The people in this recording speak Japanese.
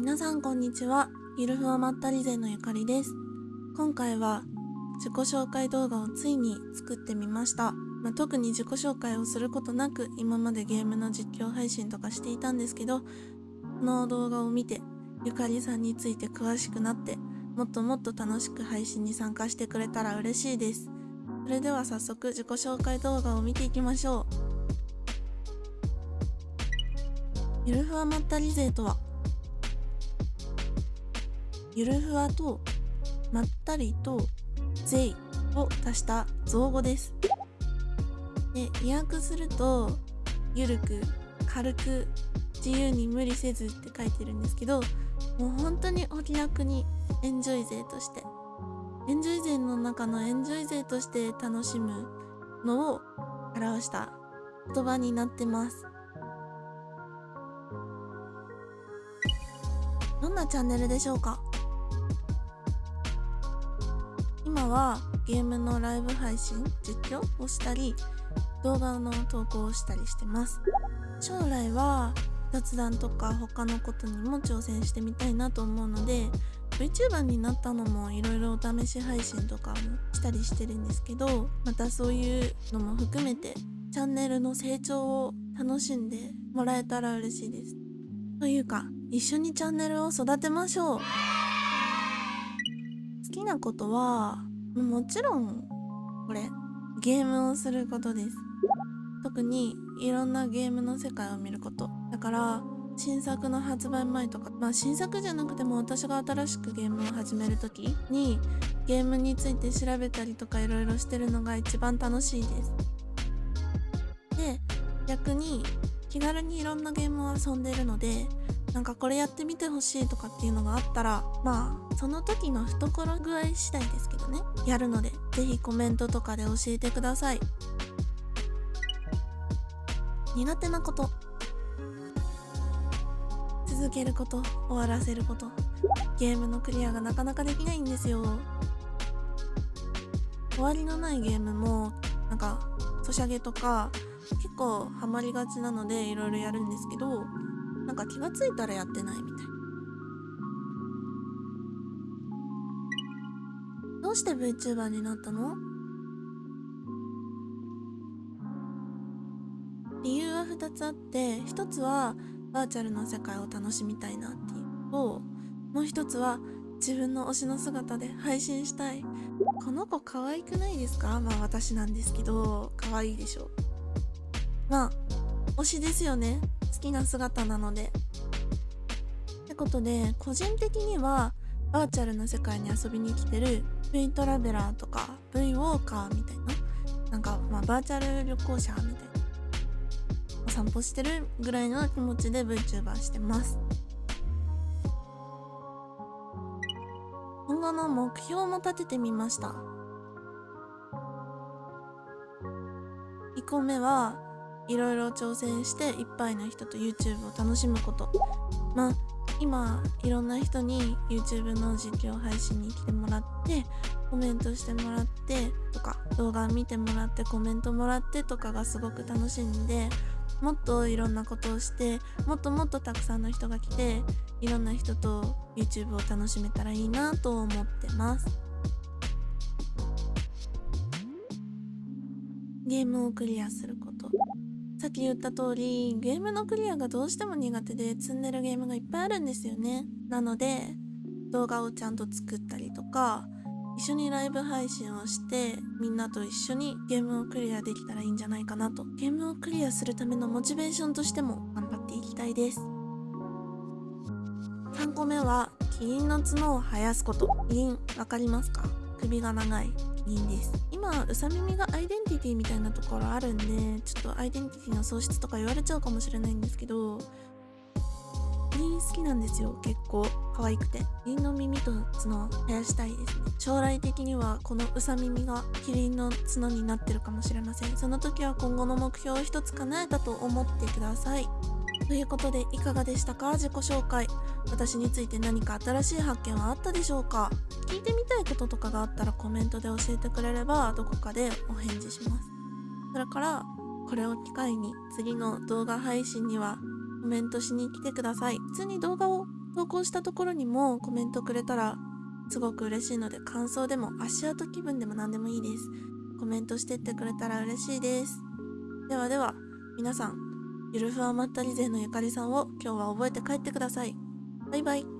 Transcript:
皆さんこんにちは。ゆるふわまったり勢のゆかりです。今回は自己紹介動画をついに作ってみました。まあ、特に自己紹介をすることなく今までゲームの実況配信とかしていたんですけど、この動画を見てゆかりさんについて詳しくなってもっともっと楽しく配信に参加してくれたら嬉しいです。それでは早速自己紹介動画を見ていきましょう。ゆるふわまったり勢とはゆるふわとまったりとぜいを足した造語です。で、意訳すると、ゆるく、軽く、自由に無理せずって書いてるんですけど、もう本当にお気楽にエンジョイ勢として、エンジョイ勢の中のエンジョイ勢として楽しむのを表した言葉になってます。どんなチャンネルでしょうか？今はゲームのライブ配信実況をしたり動画の投稿をしたりしてます。将来は雑談とか他のことにも挑戦してみたいなと思うので VTuber になったのもいろいろお試し配信とかもしたりしてるんですけどまたそういうのも含めてチャンネルの成長を楽しんでもらえたら嬉しいです。というか一緒にチャンネルを育てましょう。きなことはもちろんこれゲームをすることです。特にいろんなゲームの世界を見ること。だから新作の発売前とかまあ新作じゃなくても私が新しくゲームを始める時にゲームについて調べたりとかいろいろしてるのが一番楽しいです。で逆に気軽にいろんなゲームを遊んでるのでなんかこれやってみてほしいとかっていうのがあったらまあその時の懐具合次第ですけどね。やるので是非コメントとかで教えてください。苦手なこと。続けること。終わらせること。ゲームのクリアがなかなかできないんですよ。終わりのないゲームもなんかソシャゲとか結構ハマりがちなのでいろいろやるんですけどなんか気がついたらやってないみたい。どうして VTuber になったの？理由は2つあって1つはバーチャルの世界を楽しみたいなっていうのともう1つは自分の推しの姿で配信したい。この子可愛くないですか？まあ私なんですけど可愛いでしょ。まあ推しですよね。好きな姿なので。ってことで個人的にはバーチャルの世界に遊びに来てる V トラベラーとか V ウォーカーみたいななんかまあバーチャル旅行者みたいなお散歩してるぐらいの気持ちで VTuber してます。今後の目標も立ててみました。1個目はいろいろ挑戦していっぱいの人と YouTube を楽しむこと。まあ今いろんな人に YouTube の実況配信に来てもらってコメントしてもらってとか動画見てもらってコメントもらってとかがすごく楽しいんでもっといろんなことをしてもっともっとたくさんの人が来ていろんな人と YouTube を楽しめたらいいなと思ってます。ゲームをクリアすること。さっき言った通りゲームのクリアがどうしても苦手で積んでるゲームがいっぱいあるんですよね。なので動画をちゃんと作ったりとか一緒にライブ配信をしてみんなと一緒にゲームをクリアできたらいいんじゃないかなと。ゲームをクリアするためのモチベーションとしても頑張っていきたいです。3個目はキリンの角を生やすこと。キリンわかりますか？首が長い。キリンです。今うさ耳がアイデンティティみたいなところあるんでちょっとアイデンティティの喪失とか言われちゃうかもしれないんですけどキリン好きなんですよ。結構。可愛くて。キリンの耳と角生やしたいですね。将来的にはこのうさ耳がキリンの角になってるかもしれません。その時は今後の目標を一つ叶えたと思ってください。ということでいかがでしたか？自己紹介。私について何か新しい発見はあったでしょうか？聞いてみたいこととかがあったらコメントで教えてくれればどこかでお返事します。それからこれを機会に次の動画配信にはコメントしに来てください。普通に動画を投稿したところにもコメントくれたらすごく嬉しいので感想でも足跡気分でも何でもいいです。コメントしてってくれたら嬉しいです。ではでは皆さんゆるふわまったり勢のゆかりさんを今日は覚えて帰ってください。バイバイ。